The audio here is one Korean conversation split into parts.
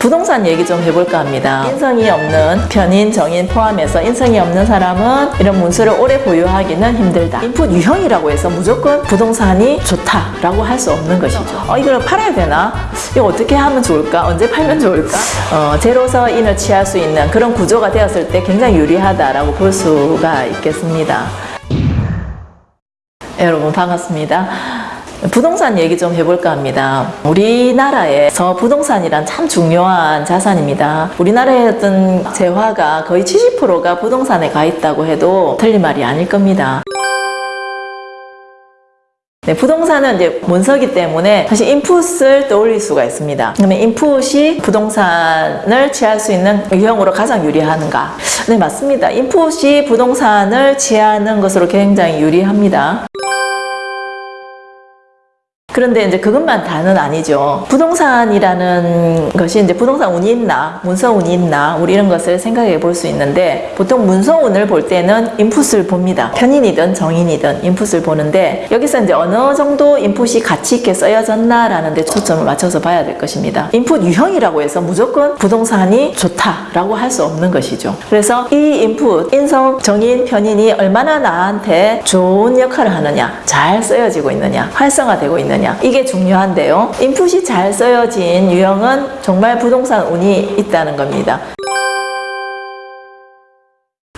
부동산 얘기 좀 해볼까 합니다. 인성이 없는 편인, 정인 포함해서 인성이 없는 사람은 이런 문서를 오래 보유하기는 힘들다. 인풋 유형이라고 해서 무조건 부동산이 좋다라고 할 수 없는 것이죠. 어, 이걸 팔아야 되나? 이거 어떻게 하면 좋을까? 언제 팔면 좋을까? 어, 제로서 인을 취할 수 있는 그런 구조가 되었을 때 굉장히 유리하다라고 볼 수가 있겠습니다. 여러분 반갑습니다. 부동산 얘기 좀 해볼까 합니다. 우리나라에서 부동산이란 참 중요한 자산입니다. 우리나라의 어떤 재화가 거의 70%가 부동산에 가 있다고 해도 틀린 말이 아닐 겁니다. 네, 부동산은 이제 문서기 때문에 사실 인풋을 떠올릴 수가 있습니다. 그러면 인풋이 부동산을 취할 수 있는 유형으로 가장 유리한가? 네, 맞습니다. 인풋이 부동산을 취하는 것으로 굉장히 유리합니다. 그런데 이제 그것만 다는 아니죠. 부동산이라는 것이 이제 부동산 운이 있나, 문서 운이 있나, 우리 이런 것을 생각해 볼 수 있는데 보통 문서 운을 볼 때는 인풋을 봅니다. 편인이든 정인이든 인풋을 보는데 여기서 이제 어느 정도 인풋이 가치 있게 쓰여졌나라는 데 초점을 맞춰서 봐야 될 것입니다. 인풋 유형이라고 해서 무조건 부동산이 좋다라고 할 수 없는 것이죠. 그래서 이 인풋, 인성, 정인, 편인이 얼마나 나한테 좋은 역할을 하느냐, 잘 쓰여지고 있느냐, 활성화되고 있느냐 이게 중요한데요. 인풋이 잘 쓰여진 유형은 정말 부동산 운이 있다는 겁니다.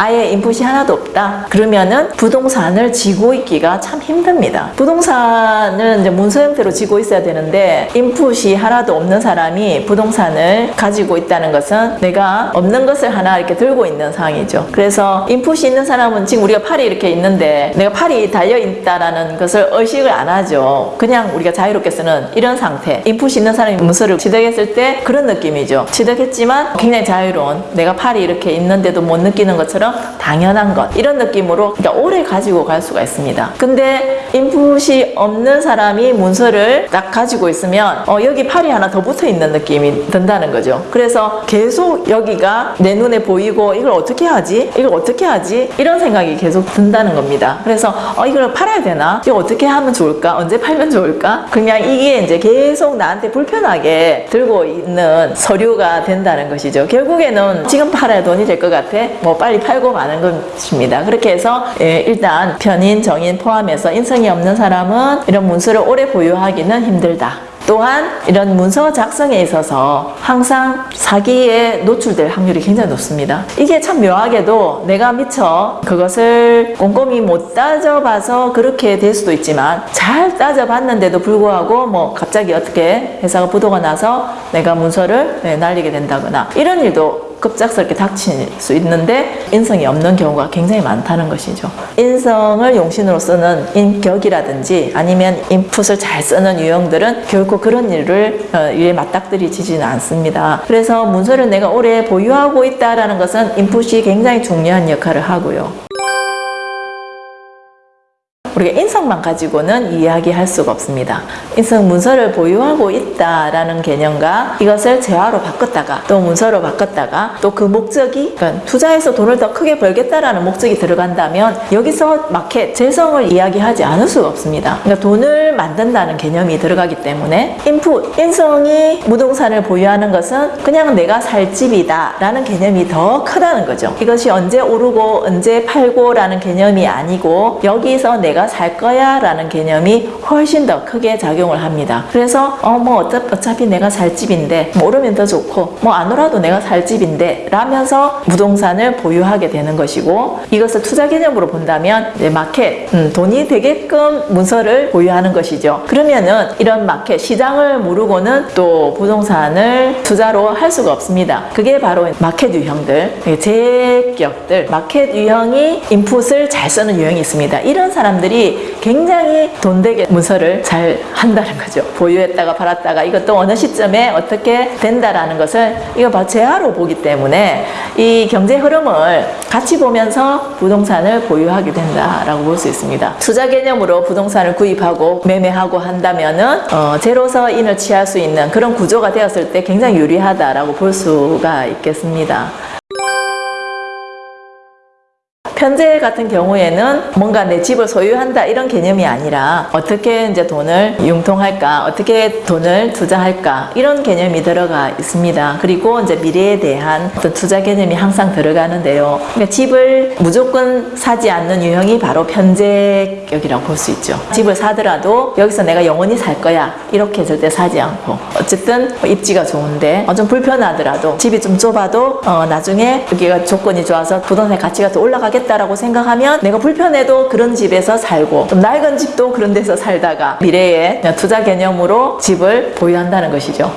아예 인풋이 하나도 없다. 그러면은 부동산을 지고 있기가 참 힘듭니다. 부동산은 이제 문서 형태로 지고 있어야 되는데 인풋이 하나도 없는 사람이 부동산을 가지고 있다는 것은 내가 없는 것을 하나 이렇게 들고 있는 상황이죠. 그래서 인풋이 있는 사람은 지금 우리가 팔이 이렇게 있는데 내가 팔이 달려 있다라는 것을 의식을 안 하죠. 그냥 우리가 자유롭게 쓰는 이런 상태. 인풋이 있는 사람이 문서를 취득했을 때 그런 느낌이죠. 취득했지만 굉장히 자유로운 내가 팔이 이렇게 있는데도 못 느끼는 것처럼 당연한 것 이런 느낌으로 그러니까 오래 가지고 갈 수가 있습니다. 근데 인풋이 없는 사람이 문서를 딱 가지고 있으면 어, 여기 팔이 하나 더 붙어 있는 느낌이 든다는 거죠. 그래서 계속 여기가 내 눈에 보이고 이걸 어떻게 하지? 이걸 어떻게 하지? 이런 생각이 계속 든다는 겁니다. 그래서 어, 이걸 팔아야 되나? 이거 어떻게 하면 좋을까? 언제 팔면 좋을까? 그냥 이게 이제 계속 나한테 불편하게 들고 있는 서류가 된다는 것이죠. 결국에는 지금 팔아야 돈이 될 것 같아. 뭐 빨리 팔고 마는 것입니다. 그렇게 해서 예, 일단 편인, 정인 포함해서 인성이 없는 사람은 이런 문서를 오래 보유하기는 힘들다. 또한 이런 문서 작성에 있어서 항상 사기에 노출될 확률이 굉장히 높습니다. 이게 참 묘하게도 내가 미처 그것을 꼼꼼히 못 따져봐서 그렇게 될 수도 있지만 잘 따져봤는데도 불구하고 뭐 갑자기 어떻게 회사가 부도가 나서 내가 문서를 네, 날리게 된다거나 이런 일도 급작스럽게 닥칠 수 있는데 인성이 없는 경우가 굉장히 많다는 것이죠. 인성을 용신으로 쓰는 인격이라든지 아니면 인풋을 잘 쓰는 유형들은 결코 그런 일을 어, 일에 맞닥뜨리지는 않습니다. 그래서 문서를 내가 오래 보유하고 있다는 것은 인풋이 굉장히 중요한 역할을 하고요. 우리가 인성만 가지고는 이야기할 수가 없습니다. 인성 문서를 보유하고 있다라는 개념과 이것을 재화로 바꿨다가 또 문서로 바꿨다가 또 그 목적이 그러니까 투자해서 돈을 더 크게 벌겠다라는 목적이 들어간다면 여기서 마켓, 재성을 이야기하지 않을 수가 없습니다. 그러니까 돈을 만든다는 개념이 들어가기 때문에 인풋, 인성이 무동산을 보유하는 것은 그냥 내가 살 집이다 라는 개념이 더 크다는 거죠. 이것이 언제 오르고 언제 팔고 라는 개념이 아니고 여기서 내가 살 거야 라는 개념이 훨씬 더 크게 작용을 합니다. 그래서 어 뭐 어차피 내가 살 집인데 뭐 오르면 더 좋고 뭐 안 오라도 내가 살 집인데 라면서 부동산을 보유하게 되는 것이고 이것을 투자 개념으로 본다면 마켓 음, 돈이 되게끔 문서를 보유하는 것이죠. 그러면은 이런 마켓 시장을 모르고는 또 부동산을 투자로 할 수가 없습니다. 그게 바로 마켓 유형들 제격들 마켓 유형이 인풋을 잘 쓰는 유형이 있습니다. 이런 사람들이 굉장히 돈 되게 문서를 잘 한다는 거죠. 보유했다가 팔았다가 이것도 어느 시점에 어떻게 된다라는 것을 이거 바 재화로 보기 때문에 이 경제 흐름을 같이 보면서 부동산을 보유하게 된다라고 볼 수 있습니다. 투자 개념으로 부동산을 구입하고 매매하고 한다면은 어, 제로서 인을 취할 수 있는 그런 구조가 되었을 때 굉장히 유리하다라고 볼 수가 있겠습니다. 편제 같은 경우에는 뭔가 내 집을 소유한다 이런 개념이 아니라 어떻게 이제 돈을 융통할까, 어떻게 돈을 투자할까 이런 개념이 들어가 있습니다. 그리고 이제 미래에 대한 어떤 투자 개념이 항상 들어가는데요. 그러니까 집을 무조건 사지 않는 유형이 바로 편제격이라고 볼 수 있죠. 집을 사더라도 여기서 내가 영원히 살 거야 이렇게 절대 사지 않고 어쨌든 입지가 좋은데 어, 좀 불편하더라도 집이 좀 좁아도 어, 나중에 여기가 조건이 좋아서 부동산의 가치가 더 올라가겠다 라고 생각하면 내가 불편해도 그런 집에서 살고 좀 낡은 집도 그런 데서 살다가 미래에 투자 개념으로 집을 보유한다는 것이죠.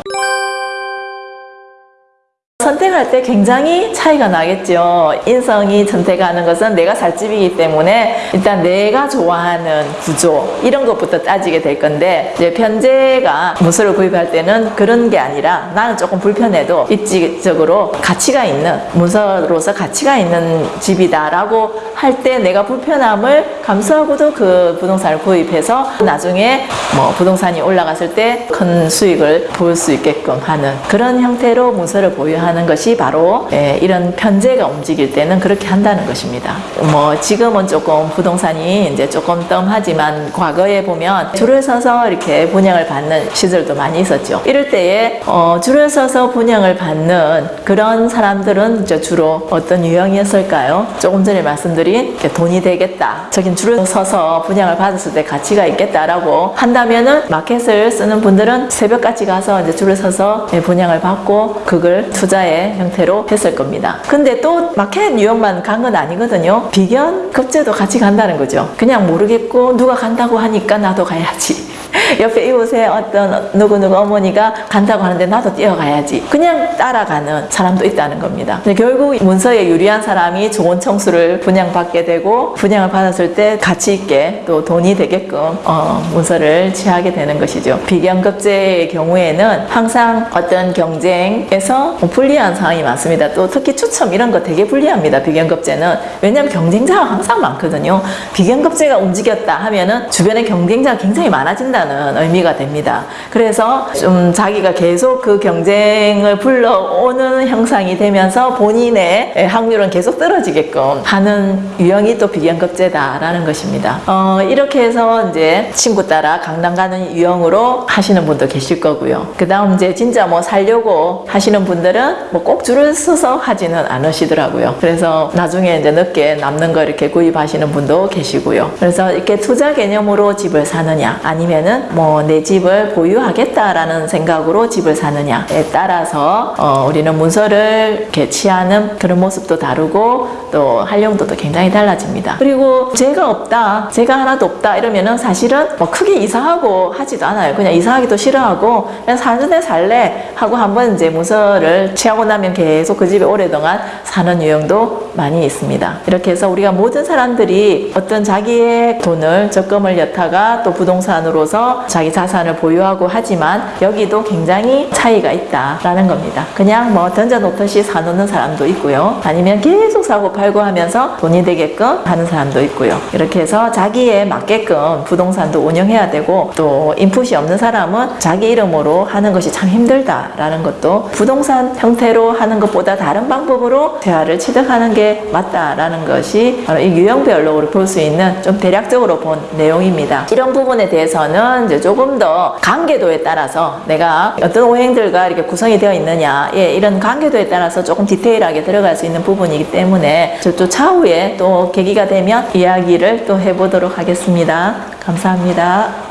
선택 할 때 굉장히 차이가 나겠죠. 인성이 선택하는 것은 내가 살 집이기 때문에 일단 내가 좋아하는 구조 이런 것부터 따지게 될 건데 이제 편제가 문서를 구입할 때는 그런 게 아니라 나는 조금 불편해도 입지적으로 가치가 있는 문서로서 가치가 있는 집이다라고 할 때 내가 불편함을 감수하고도 그 부동산을 구입해서 나중에 뭐 부동산이 올라갔을 때 큰 수익을 볼 수 있게끔 하는 그런 형태로 문서를 보유하는 것이 바로 예, 이런 편제가 움직일 때는 그렇게 한다는 것입니다. 뭐 지금은 조금 부동산이 이제 조금 뜸하지만 과거에 보면 줄을 서서 이렇게 분양을 받는 시절도 많이 있었죠. 이럴 때에 어, 줄을 서서 분양을 받는 그런 사람들은 이제 주로 어떤 유형이었을까요? 조금 전에 말씀드린 돈이 되겠다. 저긴 줄을 서서 분양을 받았을 때 가치가 있겠다라고 한다면은 마켓을 쓰는 분들은 새벽까지 가서 이제 줄을 서서 예, 분양을 받고 그걸 투자 의 형태로 했을 겁니다. 근데 또 마켓 유형만 간 건 아니거든요. 비견 급제도 같이 간다는 거죠. 그냥 모르겠고 누가 간다고 하니까 나도 가야지. 옆에 이웃에 어떤 누구누구 어머니가 간다고 하는데 나도 뛰어가야지. 그냥 따라가는 사람도 있다는 겁니다. 결국 문서에 유리한 사람이 좋은 청수를 분양받게 되고 분양을 받았을 때 가치 있게 또 돈이 되게끔 어, 문서를 취하게 되는 것이죠. 비경급제의 경우에는 항상 어떤 경쟁에서 불리한 상황이 많습니다. 또 특히 추첨 이런 거 되게 불리합니다. 비경급제는 왜냐하면 경쟁자가 항상 많거든요. 비경급제가 움직였다 하면은 주변에 경쟁자가 굉장히 많아진다 는 의미가 됩니다. 그래서 좀 자기가 계속 그 경쟁을 불러오는 형상이 되면서 본인의 확률은 계속 떨어지게끔 하는 유형이 또 비경급제다라는 것입니다. 어, 이렇게 해서 이제 친구 따라 강남 가는 유형으로 하시는 분도 계실 거고요. 그 다음 이제 진짜 뭐 살려고 하시는 분들은 뭐 꼭 줄을 서서 하지는 않으시더라고요. 그래서 나중에 이제 늦게 남는 거 이렇게 구입하시는 분도 계시고요. 그래서 이렇게 투자 개념으로 집을 사느냐 아니면은 뭐 내 집을 보유하겠다라는 생각으로 집을 사느냐에 따라서 어, 우리는 문서를 이렇게 취하는 그런 모습도 다르고 또 활용도도 굉장히 달라집니다. 그리고 제가 없다, 제가 하나도 없다 이러면은 사실은 뭐 크게 이사하고 하지도 않아요. 그냥 이사하기도 싫어하고 그냥 사는 데 살래 하고 한번 이제 문서를 취하고 나면 계속 그 집에 오래동안 사는 유형도 많이 있습니다. 이렇게 해서 우리가 모든 사람들이 어떤 자기의 돈을 적금을 여타가 또 부동산으로서 자기 자산을 보유하고 하지만 여기도 굉장히 차이가 있다라는 겁니다. 그냥 뭐 던져놓듯이 사놓는 사람도 있고요. 아니면 계속 사고 팔고 하면서 돈이 되게끔 하는 사람도 있고요. 이렇게 해서 자기에 맞게끔 부동산도 운영해야 되고 또 인풋이 없는 사람은 자기 이름으로 하는 것이 참 힘들다라는 것도 부동산 형태로 하는 것보다 다른 방법으로 대화를 취득하는 게 맞다라는 것이 바로 이 유형별로 볼 수 있는 좀 대략적으로 본 내용입니다. 이런 부분에 대해서는 이제 조금 더 관계도에 따라서 내가 어떤 오행들과 이렇게 구성이 되어 있느냐 예, 이런 관계도에 따라서 조금 디테일하게 들어갈 수 있는 부분이기 때문에 또 차후에 또 계기가 되면 이야기를 또 해보도록 하겠습니다. 감사합니다.